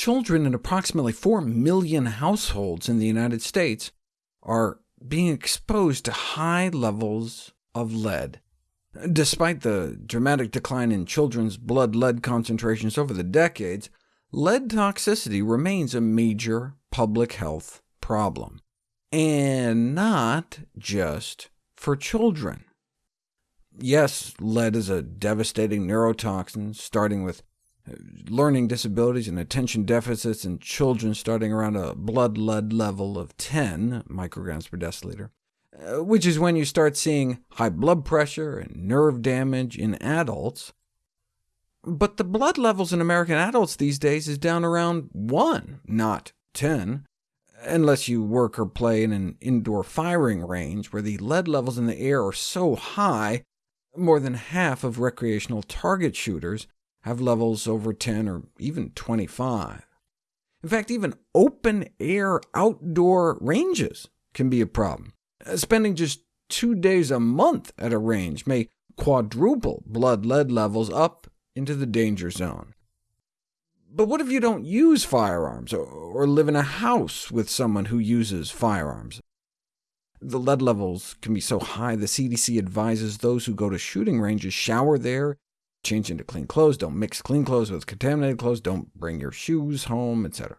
children in approximately 4 million households in the United States are being exposed to high levels of lead. Despite the dramatic decline in children's blood lead concentrations over the decades, lead toxicity remains a major public health problem, and not just for children. Yes, lead is a devastating neurotoxin, starting with learning disabilities and attention deficits in children starting around a blood lead level of 10 micrograms per deciliter. Uh, which is when you start seeing high blood pressure and nerve damage in adults. But the blood levels in American adults these days is down around 1, not 10, unless you work or play in an indoor firing range where the lead levels in the air are so high, more than half of recreational target shooters have levels over 10 or even 25. In fact, even open-air outdoor ranges can be a problem. Uh, spending just two days a month at a range may quadruple blood lead levels up into the danger zone. But what if you don't use firearms, or, or live in a house with someone who uses firearms? The lead levels can be so high the CDC advises those who go to shooting ranges shower there, change into clean clothes, don't mix clean clothes with contaminated clothes, don't bring your shoes home, etc.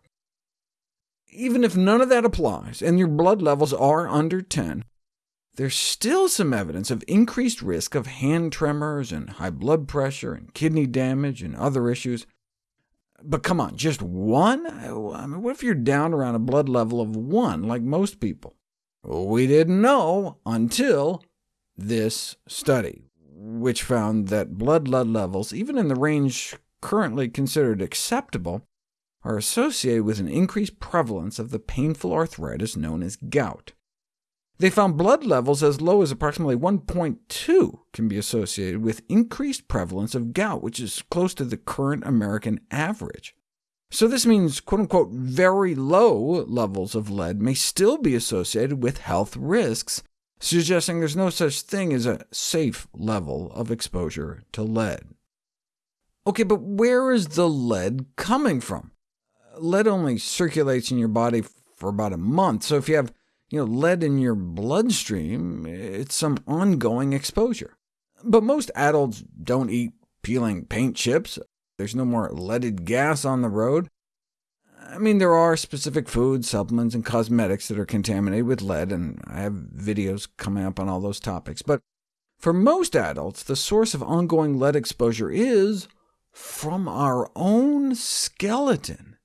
Even if none of that applies, and your blood levels are under 10, there's still some evidence of increased risk of hand tremors and high blood pressure and kidney damage and other issues. But come on, just one? I mean, what if you're down around a blood level of 1, like most people? We didn't know until this study, which found that blood lead levels, even in the range currently considered acceptable, are associated with an increased prevalence of the painful arthritis known as gout. They found blood levels as low as approximately 1.2 can be associated with increased prevalence of gout, which is close to the current American average. So this means quote-unquote very low levels of lead may still be associated with health risks, suggesting there's no such thing as a safe level of exposure to lead. OK, but where is the lead coming from? lead only circulates in your body for about a month, so if you have you know, lead in your bloodstream, it's some ongoing exposure. But most adults don't eat peeling paint chips. There's no more leaded gas on the road. I mean, there are specific foods, supplements, and cosmetics that are contaminated with lead, and I have videos coming up on all those topics. But for most adults, the source of ongoing lead exposure is from our own skeleton.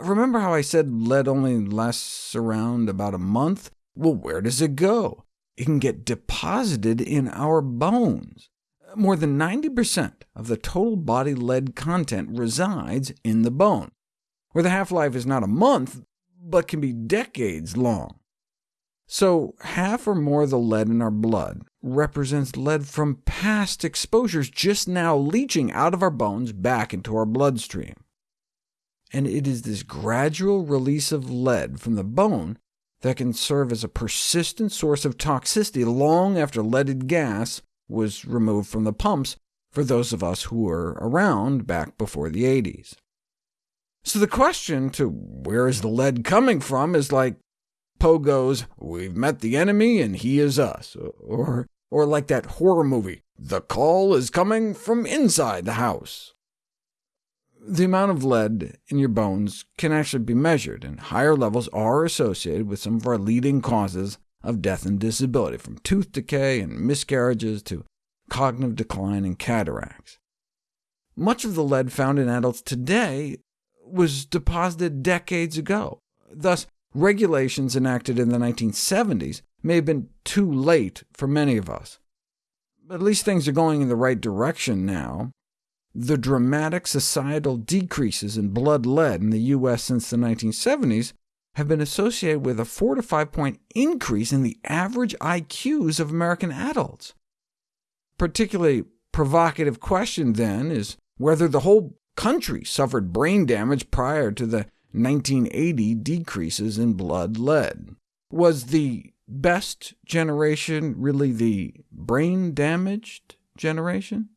Remember how I said lead only lasts around about a month? Well, where does it go? It can get deposited in our bones. More than 90% of the total body lead content resides in the bone, where the half-life is not a month, but can be decades long. So half or more of the lead in our blood represents lead from past exposures just now leaching out of our bones back into our bloodstream and it is this gradual release of lead from the bone that can serve as a persistent source of toxicity long after leaded gas was removed from the pumps for those of us who were around back before the 80s. So the question to where is the lead coming from is like Pogo's, We've met the enemy and he is us, or, or like that horror movie, The call is coming from inside the house. The amount of lead in your bones can actually be measured, and higher levels are associated with some of our leading causes of death and disability, from tooth decay and miscarriages to cognitive decline and cataracts. Much of the lead found in adults today was deposited decades ago. Thus, regulations enacted in the 1970s may have been too late for many of us. But at least things are going in the right direction now, the dramatic societal decreases in blood lead in the U.S. since the 1970s have been associated with a 4 to 5 point increase in the average IQs of American adults. Particularly provocative question, then, is whether the whole country suffered brain damage prior to the 1980 decreases in blood lead. Was the best generation really the brain-damaged generation?